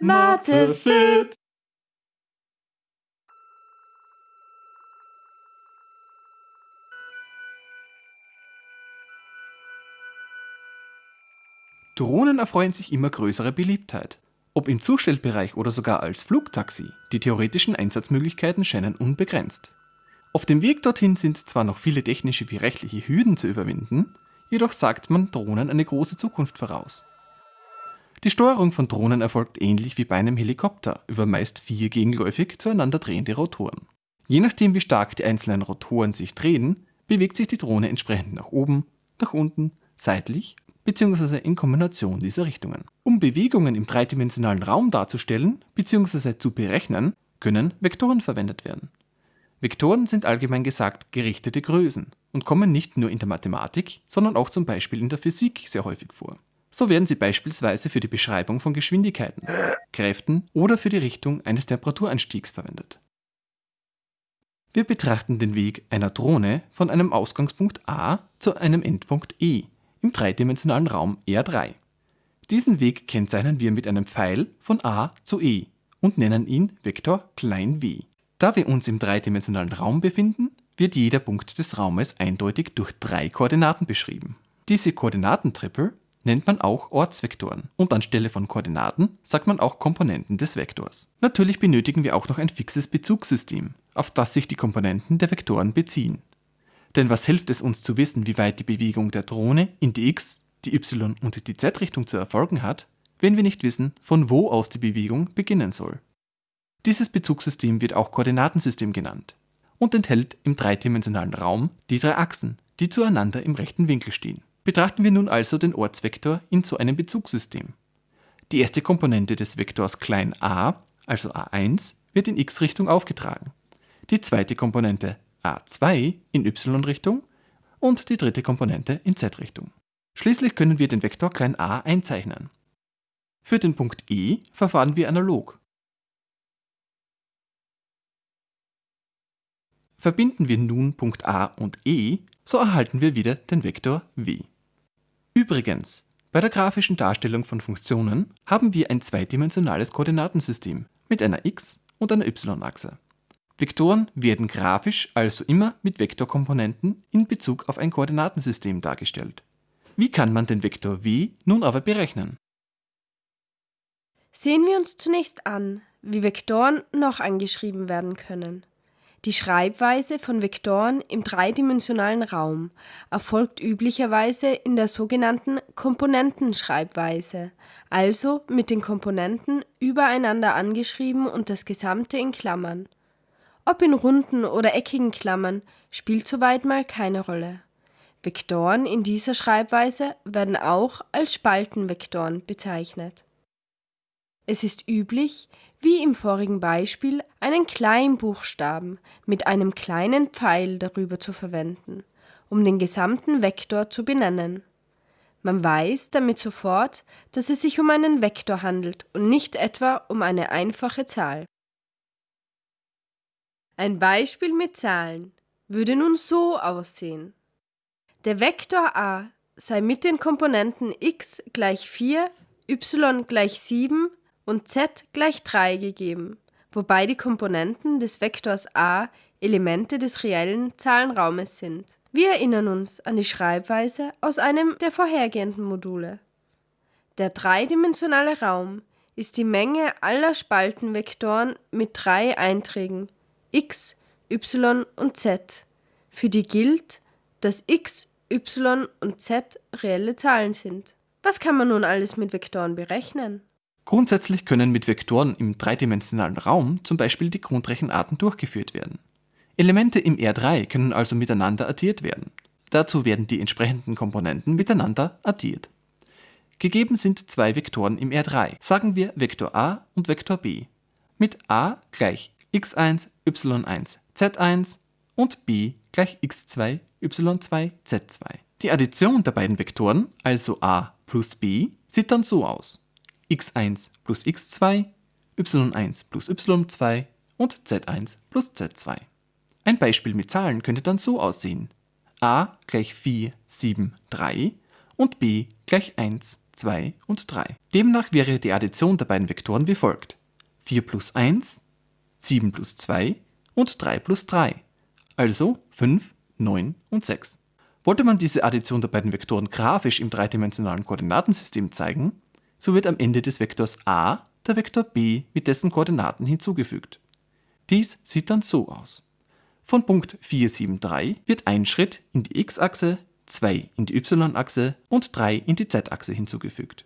Mathe fit. Drohnen erfreuen sich immer größere Beliebtheit. Ob im Zustellbereich oder sogar als Flugtaxi, die theoretischen Einsatzmöglichkeiten scheinen unbegrenzt. Auf dem Weg dorthin sind zwar noch viele technische wie rechtliche Hürden zu überwinden, jedoch sagt man Drohnen eine große Zukunft voraus. Die Steuerung von Drohnen erfolgt ähnlich wie bei einem Helikopter über meist vier gegenläufig zueinander drehende Rotoren. Je nachdem wie stark die einzelnen Rotoren sich drehen, bewegt sich die Drohne entsprechend nach oben, nach unten, seitlich bzw. in Kombination dieser Richtungen. Um Bewegungen im dreidimensionalen Raum darzustellen bzw. zu berechnen, können Vektoren verwendet werden. Vektoren sind allgemein gesagt gerichtete Größen und kommen nicht nur in der Mathematik, sondern auch zum Beispiel in der Physik sehr häufig vor. So werden sie beispielsweise für die Beschreibung von Geschwindigkeiten, Kräften oder für die Richtung eines Temperaturanstiegs verwendet. Wir betrachten den Weg einer Drohne von einem Ausgangspunkt A zu einem Endpunkt E im dreidimensionalen Raum R3. Diesen Weg kennzeichnen wir mit einem Pfeil von A zu E und nennen ihn Vektor w. Da wir uns im dreidimensionalen Raum befinden, wird jeder Punkt des Raumes eindeutig durch drei Koordinaten beschrieben. Diese Koordinatentrippel nennt man auch Ortsvektoren und anstelle von Koordinaten sagt man auch Komponenten des Vektors. Natürlich benötigen wir auch noch ein fixes Bezugssystem, auf das sich die Komponenten der Vektoren beziehen. Denn was hilft es uns zu wissen, wie weit die Bewegung der Drohne in die x, die y und die z-Richtung zu erfolgen hat, wenn wir nicht wissen, von wo aus die Bewegung beginnen soll. Dieses Bezugssystem wird auch Koordinatensystem genannt und enthält im dreidimensionalen Raum die drei Achsen, die zueinander im rechten Winkel stehen. Betrachten wir nun also den Ortsvektor in so einem Bezugssystem. Die erste Komponente des Vektors a, also a1, wird in x-Richtung aufgetragen. Die zweite Komponente a2 in y-Richtung und die dritte Komponente in z-Richtung. Schließlich können wir den Vektor a einzeichnen. Für den Punkt E verfahren wir analog. Verbinden wir nun Punkt A und E, so erhalten wir wieder den Vektor w. Übrigens, bei der grafischen Darstellung von Funktionen haben wir ein zweidimensionales Koordinatensystem mit einer x- und einer y-Achse. Vektoren werden grafisch also immer mit Vektorkomponenten in Bezug auf ein Koordinatensystem dargestellt. Wie kann man den Vektor w nun aber berechnen? Sehen wir uns zunächst an, wie Vektoren noch angeschrieben werden können. Die Schreibweise von Vektoren im dreidimensionalen Raum erfolgt üblicherweise in der sogenannten Komponentenschreibweise, also mit den Komponenten übereinander angeschrieben und das Gesamte in Klammern. Ob in runden oder eckigen Klammern, spielt soweit mal keine Rolle. Vektoren in dieser Schreibweise werden auch als Spaltenvektoren bezeichnet. Es ist üblich, wie im vorigen Beispiel, einen Kleinbuchstaben mit einem kleinen Pfeil darüber zu verwenden, um den gesamten Vektor zu benennen. Man weiß damit sofort, dass es sich um einen Vektor handelt und nicht etwa um eine einfache Zahl. Ein Beispiel mit Zahlen würde nun so aussehen. Der Vektor a sei mit den Komponenten x gleich 4, y gleich 7 und z gleich 3 gegeben, wobei die Komponenten des Vektors a Elemente des reellen Zahlenraumes sind. Wir erinnern uns an die Schreibweise aus einem der vorhergehenden Module. Der dreidimensionale Raum ist die Menge aller Spaltenvektoren mit drei Einträgen x, y und z, für die gilt, dass x, y und z reelle Zahlen sind. Was kann man nun alles mit Vektoren berechnen? Grundsätzlich können mit Vektoren im dreidimensionalen Raum zum Beispiel die Grundrechenarten durchgeführt werden. Elemente im R3 können also miteinander addiert werden. Dazu werden die entsprechenden Komponenten miteinander addiert. Gegeben sind zwei Vektoren im R3, sagen wir Vektor a und Vektor b. Mit a gleich x1, y1, z1 und b gleich x2, y2, z2. Die Addition der beiden Vektoren, also a plus b, sieht dann so aus x1 plus x2, y1 plus y2 und z1 plus z2. Ein Beispiel mit Zahlen könnte dann so aussehen. a gleich 4, 7, 3 und b gleich 1, 2 und 3. Demnach wäre die Addition der beiden Vektoren wie folgt. 4 plus 1, 7 plus 2 und 3 plus 3, also 5, 9 und 6. Wollte man diese Addition der beiden Vektoren grafisch im dreidimensionalen Koordinatensystem zeigen, so wird am Ende des Vektors a der Vektor b mit dessen Koordinaten hinzugefügt. Dies sieht dann so aus. Von Punkt 4, 7, 3 wird ein Schritt in die x-Achse, 2 in die y-Achse und 3 in die z-Achse hinzugefügt.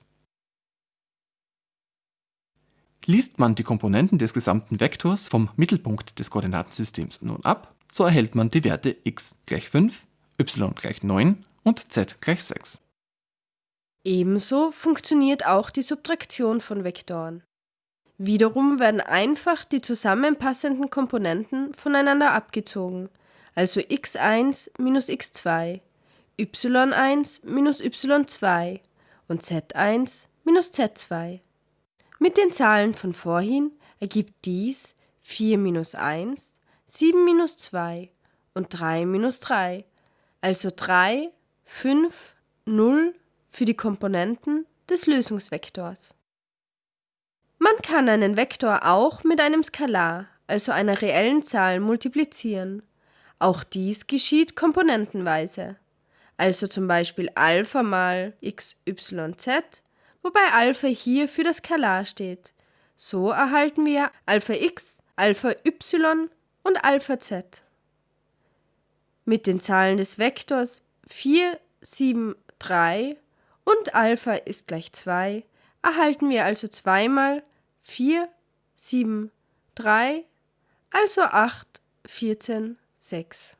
Liest man die Komponenten des gesamten Vektors vom Mittelpunkt des Koordinatensystems nun ab, so erhält man die Werte x gleich 5, y gleich 9 und z gleich 6. Ebenso funktioniert auch die Subtraktion von Vektoren. Wiederum werden einfach die zusammenpassenden Komponenten voneinander abgezogen, also x1 minus x2, y1 minus y2 und z1 minus z2. Mit den Zahlen von vorhin ergibt dies 4 minus 1, 7 minus 2 und 3 minus 3, also 3, 5, 0 für die Komponenten des Lösungsvektors. Man kann einen Vektor auch mit einem Skalar, also einer reellen Zahl, multiplizieren. Auch dies geschieht komponentenweise. Also zum Beispiel Alpha mal xyz, wobei Alpha hier für das Skalar steht. So erhalten wir Alpha x, Alpha y und Alpha z. Mit den Zahlen des Vektors 4, 7, 3 und Alpha ist gleich 2 erhalten wir also zweimal 4, 7, 3, also 8, 14, 6.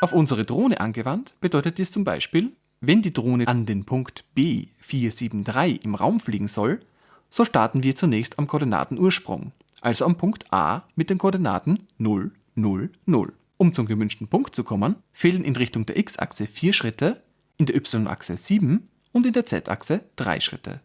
Auf unsere Drohne angewandt bedeutet dies zum Beispiel, wenn die Drohne an den Punkt B473 im Raum fliegen soll, so starten wir zunächst am Koordinatenursprung, also am Punkt A mit den Koordinaten 0, 0, 0. Um zum gewünschten Punkt zu kommen, fehlen in Richtung der x-Achse 4 Schritte, in der y-Achse 7 und in der z-Achse 3 Schritte.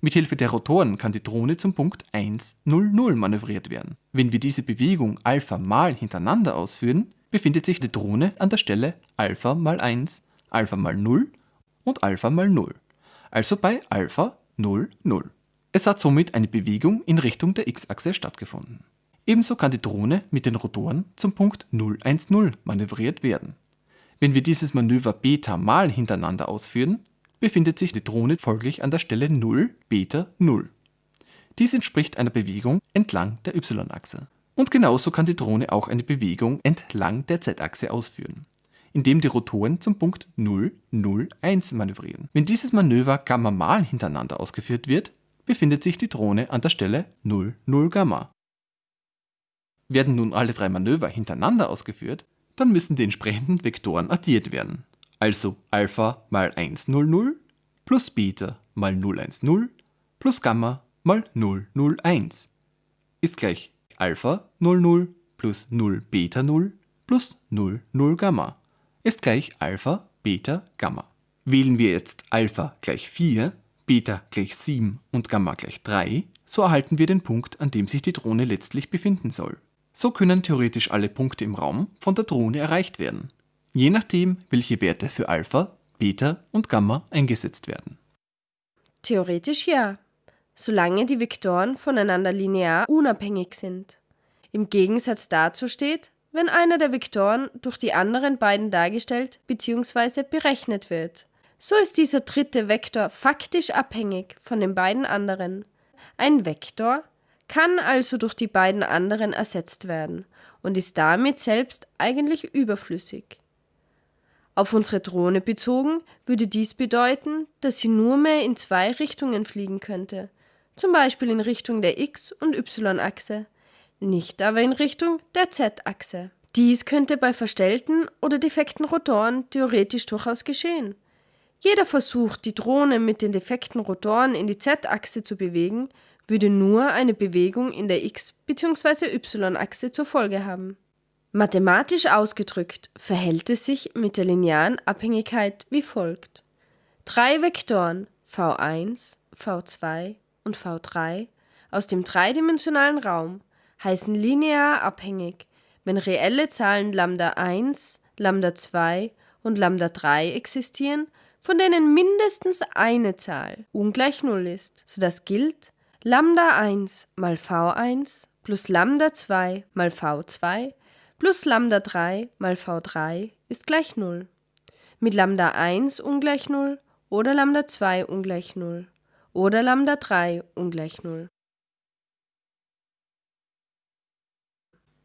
Mithilfe der Rotoren kann die Drohne zum Punkt 1, 0, 0 manövriert werden. Wenn wir diese Bewegung Alpha mal hintereinander ausführen, befindet sich die Drohne an der Stelle Alpha mal 1, Alpha mal 0 und Alpha mal 0, also bei Alpha 0, 0. Es hat somit eine Bewegung in Richtung der x-Achse stattgefunden. Ebenso kann die Drohne mit den Rotoren zum Punkt 010 manövriert werden. Wenn wir dieses Manöver Beta mal hintereinander ausführen, befindet sich die Drohne folglich an der Stelle 0, Beta 0. Dies entspricht einer Bewegung entlang der y-Achse. Und genauso kann die Drohne auch eine Bewegung entlang der z-Achse ausführen, indem die Rotoren zum Punkt 0, 0, 1 manövrieren. Wenn dieses Manöver Gamma mal hintereinander ausgeführt wird, befindet sich die Drohne an der Stelle 0, 0 Gamma. Werden nun alle drei Manöver hintereinander ausgeführt, dann müssen die entsprechenden Vektoren addiert werden. Also Alpha mal 100 plus Beta mal 010 plus Gamma mal 001 ist gleich Alpha 00 plus 0 Beta 0 plus 00 Gamma ist gleich Alpha Beta Gamma. Wählen wir jetzt Alpha gleich 4, Beta gleich 7 und Gamma gleich 3, so erhalten wir den Punkt, an dem sich die Drohne letztlich befinden soll. So können theoretisch alle Punkte im Raum von der Drohne erreicht werden, je nachdem, welche Werte für Alpha, Beta und Gamma eingesetzt werden. Theoretisch ja, solange die Vektoren voneinander linear unabhängig sind. Im Gegensatz dazu steht, wenn einer der Vektoren durch die anderen beiden dargestellt bzw. berechnet wird. So ist dieser dritte Vektor faktisch abhängig von den beiden anderen. Ein Vektor kann also durch die beiden anderen ersetzt werden und ist damit selbst eigentlich überflüssig. Auf unsere Drohne bezogen würde dies bedeuten, dass sie nur mehr in zwei Richtungen fliegen könnte, zum Beispiel in Richtung der X- und Y-Achse, nicht aber in Richtung der Z-Achse. Dies könnte bei verstellten oder defekten Rotoren theoretisch durchaus geschehen. Jeder Versuch, die Drohne mit den defekten Rotoren in die Z-Achse zu bewegen, würde nur eine Bewegung in der x- bzw. y-Achse zur Folge haben. Mathematisch ausgedrückt verhält es sich mit der linearen Abhängigkeit wie folgt. Drei Vektoren v1, v2 und v3 aus dem dreidimensionalen Raum heißen linear abhängig, wenn reelle Zahlen Lambda 1, Lambda 2 und Lambda 3 existieren, von denen mindestens eine Zahl ungleich 0 ist, sodass gilt Lambda 1 mal v1 plus Lambda 2 mal v2 plus Lambda 3 mal v3 ist gleich 0. Mit Lambda 1 ungleich 0 oder Lambda 2 ungleich 0 oder Lambda 3 ungleich 0.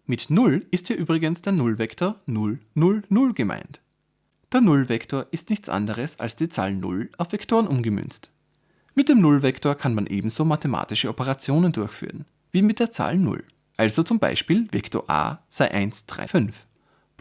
Mit 0 ist hier übrigens der Nullvektor 0, 0, 0 gemeint. Der Nullvektor ist nichts anderes als die Zahl 0 auf Vektoren umgemünzt. Mit dem Nullvektor kann man ebenso mathematische Operationen durchführen, wie mit der Zahl 0. Also zum Beispiel Vektor a sei 1, 3, 5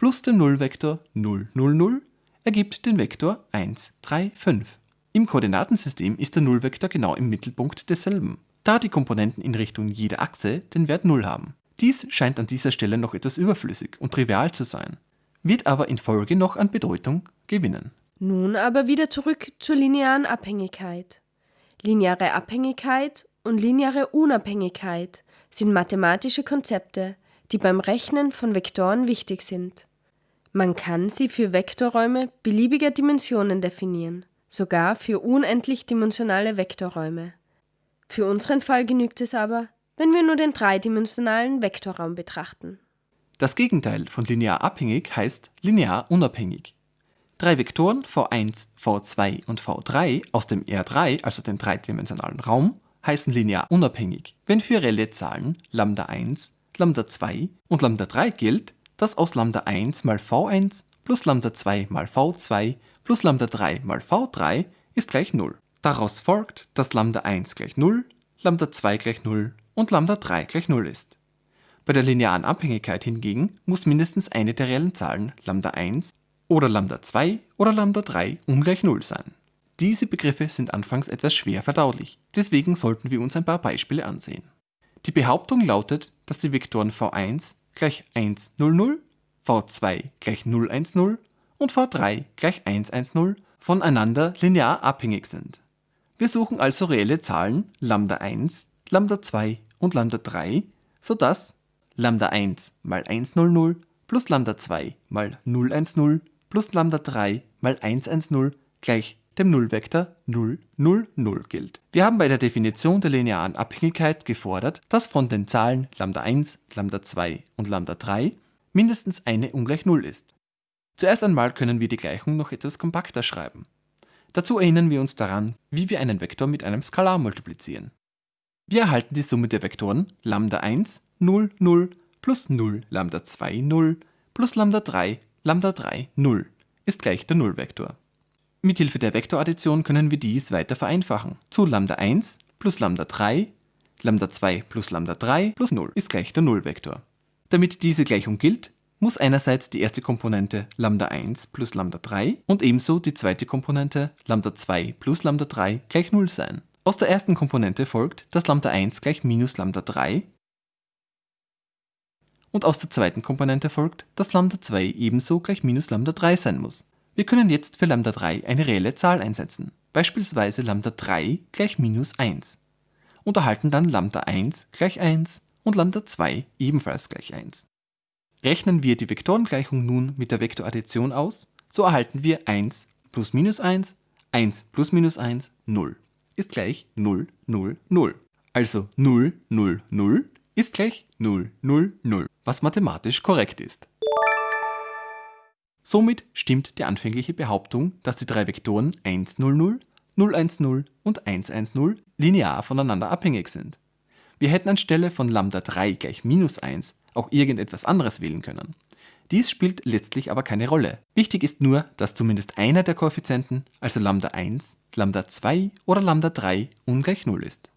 plus der Nullvektor 0, 0, 0 ergibt den Vektor 1, 3, 5. Im Koordinatensystem ist der Nullvektor genau im Mittelpunkt desselben, da die Komponenten in Richtung jeder Achse den Wert 0 haben. Dies scheint an dieser Stelle noch etwas überflüssig und trivial zu sein, wird aber in Folge noch an Bedeutung gewinnen. Nun aber wieder zurück zur linearen Abhängigkeit. Lineare Abhängigkeit und lineare Unabhängigkeit sind mathematische Konzepte, die beim Rechnen von Vektoren wichtig sind. Man kann sie für Vektorräume beliebiger Dimensionen definieren, sogar für unendlich dimensionale Vektorräume. Für unseren Fall genügt es aber, wenn wir nur den dreidimensionalen Vektorraum betrachten. Das Gegenteil von linear abhängig heißt linear unabhängig. Drei Vektoren v1, v2 und v3 aus dem R3, also dem dreidimensionalen Raum, heißen linear unabhängig, wenn für reelle Zahlen lambda 1, lambda 2 und lambda 3 gilt, dass aus lambda 1 mal v1 plus lambda 2 mal v2 plus lambda 3 mal v3 ist gleich 0. Daraus folgt, dass lambda 1 gleich 0, lambda 2 gleich 0 und lambda 3 gleich 0 ist. Bei der linearen Abhängigkeit hingegen muss mindestens eine der reellen Zahlen lambda 1 oder lambda 2 oder lambda 3 ungleich 0 sein. Diese Begriffe sind anfangs etwas schwer verdaulich, deswegen sollten wir uns ein paar Beispiele ansehen. Die Behauptung lautet, dass die Vektoren v1 gleich 1, 0, 0, v2 gleich 0, 1, 0 und v3 gleich 1, 1, 0 voneinander linear abhängig sind. Wir suchen also reelle Zahlen lambda 1, lambda 2 und lambda 3, sodass lambda 1 mal 1, 0, 0 plus lambda 2 mal 0, 1, 0 plus lambda 3 mal 1, 1, 0 gleich dem Nullvektor 0, 0, 0 gilt. Wir haben bei der Definition der linearen Abhängigkeit gefordert, dass von den Zahlen lambda 1, lambda 2 und lambda 3 mindestens eine ungleich 0 ist. Zuerst einmal können wir die Gleichung noch etwas kompakter schreiben. Dazu erinnern wir uns daran, wie wir einen Vektor mit einem Skalar multiplizieren. Wir erhalten die Summe der Vektoren lambda 1, 0, 0 plus 0 lambda 2, 0 plus lambda 3, lambda 3, 0 ist gleich der Nullvektor. Mithilfe der Vektoraddition können wir dies weiter vereinfachen. Zu lambda 1 plus lambda 3, lambda 2 plus lambda 3 plus 0 ist gleich der Nullvektor. Damit diese Gleichung gilt, muss einerseits die erste Komponente lambda 1 plus lambda 3 und ebenso die zweite Komponente lambda 2 plus lambda 3 gleich 0 sein. Aus der ersten Komponente folgt, dass lambda 1 gleich minus lambda 3 und aus der zweiten Komponente folgt, dass lambda 2 ebenso gleich minus lambda 3 sein muss. Wir können jetzt für lambda 3 eine reelle Zahl einsetzen, beispielsweise lambda 3 gleich minus 1 und erhalten dann lambda 1 gleich 1 und lambda 2 ebenfalls gleich 1. Rechnen wir die Vektorengleichung nun mit der Vektoraddition aus, so erhalten wir 1 plus minus 1, 1 plus minus 1, 0 ist gleich 0, 0, 0. Also 0, 0, 0 ist gleich 0, 0, 0, was mathematisch korrekt ist. Somit stimmt die anfängliche Behauptung, dass die drei Vektoren 1, 0, 0, 0, 1, 0 und 1, 1, 0 linear voneinander abhängig sind. Wir hätten anstelle von lambda 3 gleich minus 1 auch irgendetwas anderes wählen können. Dies spielt letztlich aber keine Rolle. Wichtig ist nur, dass zumindest einer der Koeffizienten, also lambda 1, lambda 2 oder lambda 3 ungleich 0 ist.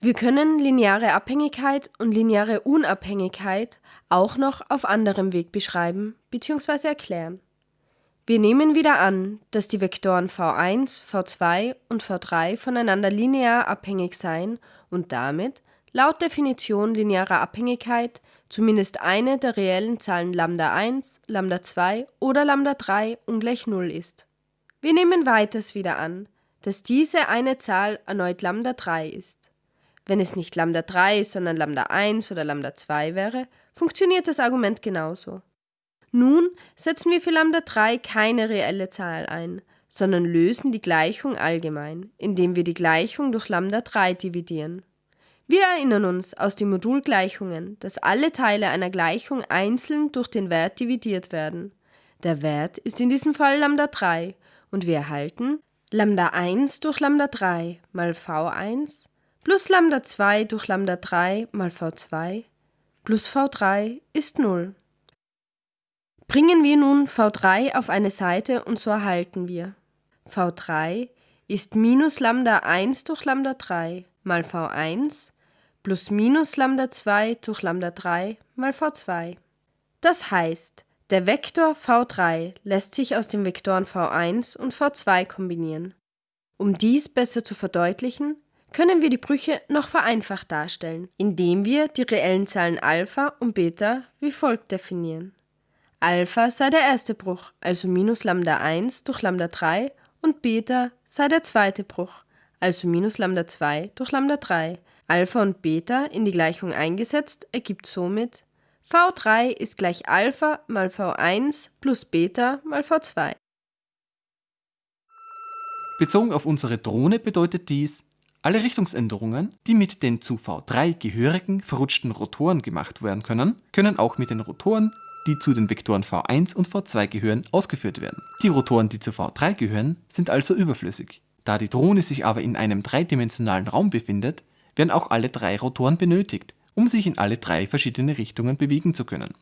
Wir können lineare Abhängigkeit und lineare Unabhängigkeit auch noch auf anderem Weg beschreiben bzw. erklären. Wir nehmen wieder an, dass die Vektoren v1, v2 und v3 voneinander linear abhängig seien und damit, laut Definition linearer Abhängigkeit, zumindest eine der reellen Zahlen lambda 1, lambda 2 oder lambda 3 ungleich 0 ist. Wir nehmen weiters wieder an, dass diese eine Zahl erneut lambda 3 ist. Wenn es nicht Lambda 3, sondern Lambda 1 oder Lambda 2 wäre, funktioniert das Argument genauso. Nun setzen wir für Lambda 3 keine reelle Zahl ein, sondern lösen die Gleichung allgemein, indem wir die Gleichung durch Lambda 3 dividieren. Wir erinnern uns aus den Modulgleichungen, dass alle Teile einer Gleichung einzeln durch den Wert dividiert werden. Der Wert ist in diesem Fall Lambda 3 und wir erhalten Lambda 1 durch Lambda 3 mal V1 plus Lambda 2 durch Lambda 3 mal V2 plus V3 ist 0. Bringen wir nun V3 auf eine Seite und so erhalten wir V3 ist minus Lambda 1 durch Lambda 3 mal V1 plus minus Lambda 2 durch Lambda 3 mal V2. Das heißt, der Vektor v3 lässt sich aus den Vektoren v1 und v2 kombinieren. Um dies besser zu verdeutlichen, können wir die Brüche noch vereinfacht darstellen, indem wir die reellen Zahlen Alpha und Beta wie folgt definieren. Alpha sei der erste Bruch, also minus Lambda 1 durch Lambda 3 und Beta sei der zweite Bruch, also minus Lambda 2 durch Lambda 3, Alpha und Beta in die Gleichung eingesetzt ergibt somit V3 ist gleich Alpha mal V1 plus Beta mal V2. Bezogen auf unsere Drohne bedeutet dies, alle Richtungsänderungen, die mit den zu V3 gehörigen verrutschten Rotoren gemacht werden können, können auch mit den Rotoren, die zu den Vektoren V1 und V2 gehören, ausgeführt werden. Die Rotoren, die zu V3 gehören, sind also überflüssig. Da die Drohne sich aber in einem dreidimensionalen Raum befindet, werden auch alle drei Rotoren benötigt, um sich in alle drei verschiedene Richtungen bewegen zu können.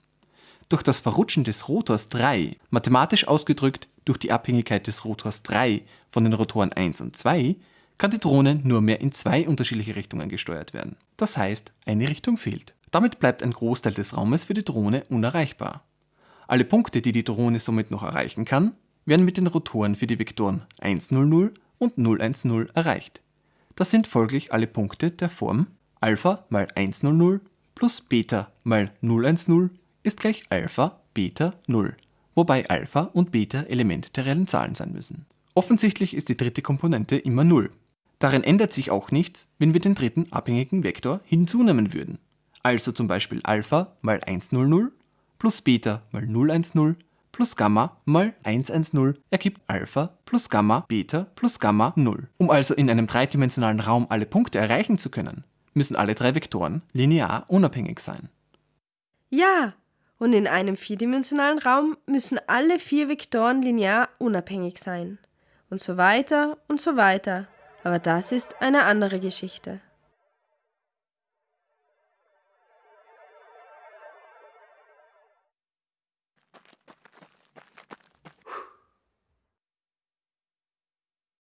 Durch das Verrutschen des Rotors 3, mathematisch ausgedrückt durch die Abhängigkeit des Rotors 3 von den Rotoren 1 und 2, kann die Drohne nur mehr in zwei unterschiedliche Richtungen gesteuert werden. Das heißt, eine Richtung fehlt. Damit bleibt ein Großteil des Raumes für die Drohne unerreichbar. Alle Punkte, die die Drohne somit noch erreichen kann, werden mit den Rotoren für die Vektoren 100 und 010 erreicht. Das sind folglich alle Punkte der Form Alpha mal 100 plus Beta mal 010 ist gleich Alpha Beta 0, wobei Alpha und Beta Element der reellen Zahlen sein müssen. Offensichtlich ist die dritte Komponente immer 0. Darin ändert sich auch nichts, wenn wir den dritten abhängigen Vektor hinzunehmen würden. Also zum Beispiel Alpha mal 100 plus Beta mal 010 plus Gamma mal 110 ergibt Alpha plus Gamma Beta plus Gamma 0. Um also in einem dreidimensionalen Raum alle Punkte erreichen zu können, müssen alle drei Vektoren linear unabhängig sein. Ja, und in einem vierdimensionalen Raum müssen alle vier Vektoren linear unabhängig sein. Und so weiter und so weiter. Aber das ist eine andere Geschichte.